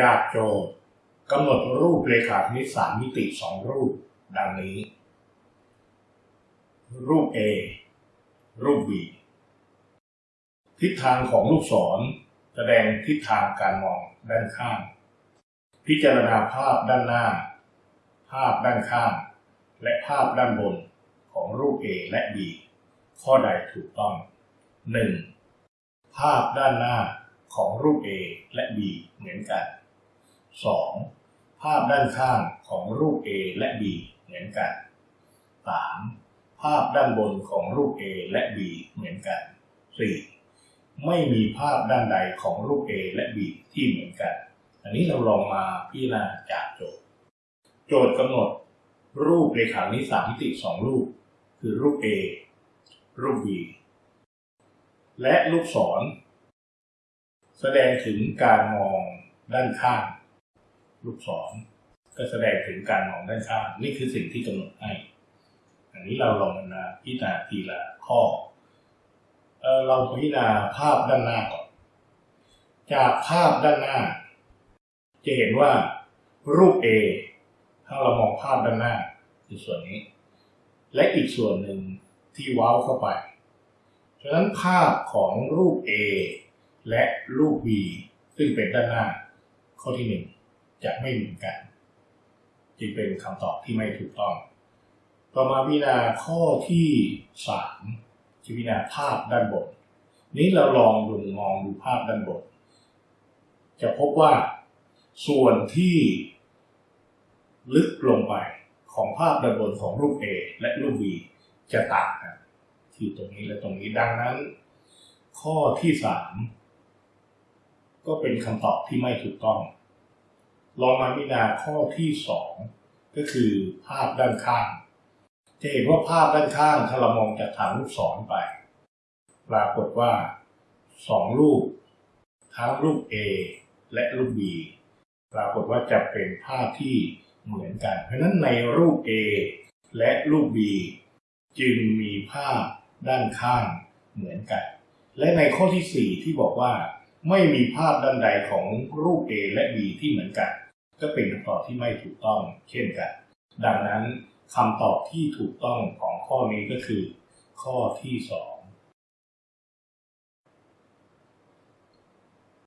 จากโจทย์กำหนดรูปเรขาคณิตสามมิติสองรูปดังนี้ รูป A รูป B ทิศทางของลูกศรแสดงทิศทางการมองด้านข้าง พิจารณาภาพด้านหน้า ภาพด้านข้าง และภาพด้านบนของรูป A และ B ข้อใดถูกต้อง 1. ภาพด้านหน้าของรูป A และ B เหมือนกัน 2. ภาพด้านข้างของรูป A และ B เหมือนกัน 3. ภาพด้านบนของรูป A และ B เหมือนกัน 4. ไม่มีภาพด้านใดของรูป A และ B ที่เหมือนกัน อันนี้เราลองมาพิจารณาจากโจทย์ โจทย์กำหนดรูปเรขาคณิสามมิติสองรูป คือรูป A รูป B และลูกศร แสดงถึงการมองด้านข้าง ลูกศรก็แสดงถึงการมองด้านข้างนี่คือสิ่งที่กำหนดให้อันนี้เราลองมาพิจารณาทีละข้อเออเราพิจารณาภาพด้านหน้าก่อน จากภาพด้านหน้า จะเห็นว่ารูป A ถ้าเรามองภาพด้านหน้าคือส่วนนี้ และอีกส่วนหนึ่งที่ว้าวเข้าไปฉะนั้นภาพของรูป A และรูป B ซึ่งเป็นด้านหน้า ข้อที่หนึ่ง จะไม่เหมือนกัน จึงเป็นคำตอบที่ไม่ถูกต้อง ต่อมาพิจารณาข้อที่สามจะพิจารณาภาพด้านบน นี้เราลองดูมองดูภาพด้านบน จะพบว่าส่วนที่ลึกลงไปของภาพด้านบนของรูป A และรูป B จะต่างกันที่ตรงนี้และตรงนี้ดังนั้น ข้อที่สามก็เป็นคำตอบที่ไม่ถูกต้อง ลองมาพิจารณาข้อที่สองก็คือภาพด้านข้าง จะเห็นว่าภาพด้านข้างถ้าเรามองจากทางลูกศรไป ปรากฏว่าสองรูป ทั้งรูป A และรูป B ปรากฏว่าจะเป็นภาพที่เหมือนกัน เพราะฉะนั้นในรูป A และรูป B จึงมีภาพด้านข้างเหมือนกัน และในข้อที่ 4 ที่บอกว่า ไม่มีภาพด้านใดของรูป A และ B ที่เหมือนกัน ก็เป็นคำตอบที่ไม่ถูกต้อง เช่นกัน ดังนั้นคำตอบที่ถูกต้องของข้อนี้ก็คือ ข้อที่สอง